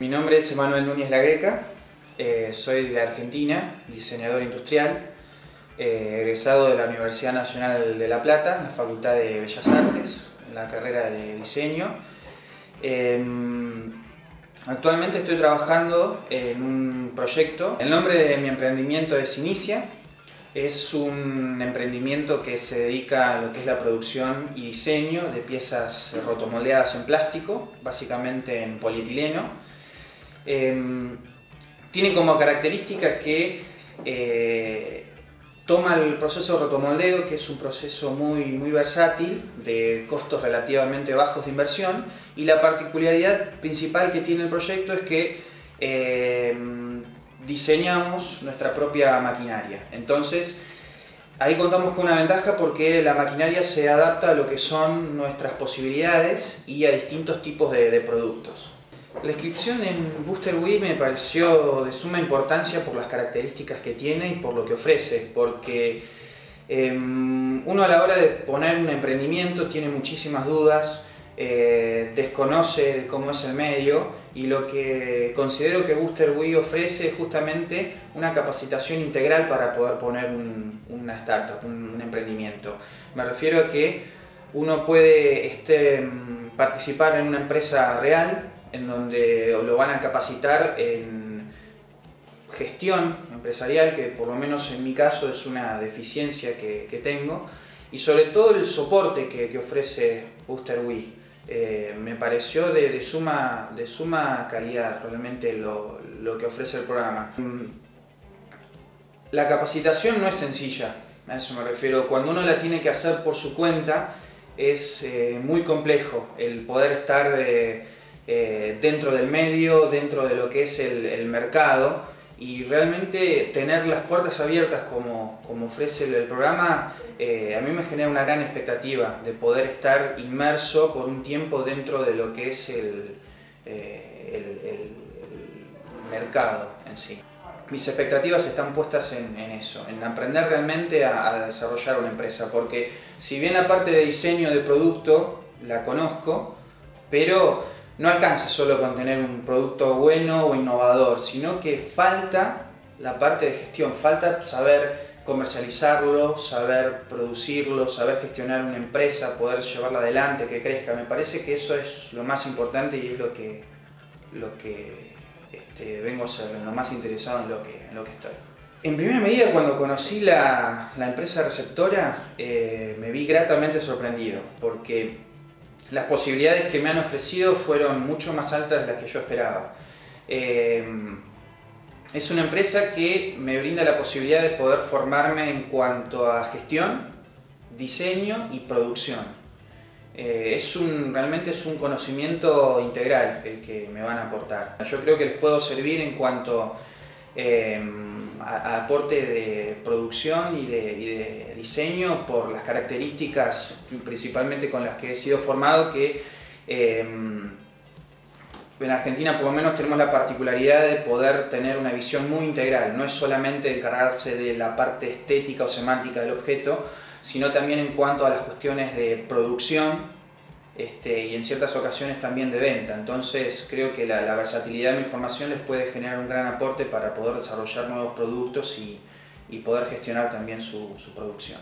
Mi nombre es Emanuel Núñez Lagueca, eh, soy de Argentina, diseñador industrial, eh, egresado de la Universidad Nacional de La Plata, en la Facultad de Bellas Artes, en la carrera de diseño. Em, actualmente estoy trabajando en un proyecto. El nombre de mi emprendimiento es Inicia. Es un emprendimiento que se dedica a lo que es la producción y diseño de piezas rotomoldeadas en plástico, básicamente en polietileno. Em, tiene como característica que eh, toma el proceso de rotomoldeo, que es un proceso muy, muy versátil, de costos relativamente bajos de inversión, y la particularidad principal que tiene el proyecto es que eh, diseñamos nuestra propia maquinaria. Entonces, ahí contamos con una ventaja porque la maquinaria se adapta a lo que son nuestras posibilidades y a distintos tipos de productos. La inscripción en Booster Wii me pareció de suma importancia por las características que tiene y por lo que ofrece, porque em, uno a la hora de poner un emprendimiento tiene muchísimas dudas, eh, desconoce cómo es el medio y lo que considero que Booster Wii ofrece es justamente una capacitación integral para poder poner una startup, un, emprendimiento. Me refiero a que uno puede este, participar en una empresa real, en donde lo van a capacitar en gestión empresarial, que por lo menos en mi caso es una deficiencia que, tengo, y sobre todo el soporte que, ofrece Booster Wii. Eh, me pareció de, suma, de suma calidad realmente lo, que ofrece el programa. La capacitación no es sencilla, a eso me refiero. Cuando uno la tiene que hacer por su cuenta, es eh, muy complejo el poder estar de eh, dentro del medio, dentro de lo que es el, mercado y realmente tener las puertas abiertas como, ofrece el, programa eh, a mí me genera una gran expectativa de poder estar inmerso por un tiempo dentro de lo que es el, eh, mercado en sí. Mis expectativas están puestas en, eso, en aprender realmente a, a desarrollar una empresa, porque si bien la parte de diseño de producto la conozco, pero no alcanza solo con tener un producto bueno o innovador, sino que falta la parte de gestión, falta saber comercializarlo, saber producirlo, saber gestionar una empresa, poder llevarla adelante, que crezca. Me parece que eso es lo más importante y es lo que, lo que este, vengo a ser, lo más interesado en lo que, en lo que estoy. En primera medida, cuando conocí la, empresa receptora, eh, me vi gratamente sorprendido, porque las posibilidades que me han ofrecido fueron mucho más altas de las que yo esperaba. Eh, es una empresa que me brinda la posibilidad de poder formarme en cuanto a gestión, diseño y producción. Eh, es un, realmente es un conocimiento integral el que me van a aportar. Yo creo que les puedo servir en cuanto eh, a, aporte de producción y de, diseño por las características principalmente con las que he sido formado que eh, en Argentina por lo menos tenemos la particularidad de poder tener una visión muy integral, no es solamente encargarse de la parte estética o semántica del objeto, sino también en cuanto a las cuestiones de producción, este, y en ciertas ocasiones también de venta. Entonces creo que la, versatilidad de mi formación les puede generar un gran aporte para poder desarrollar nuevos productos y, poder gestionar también su producción.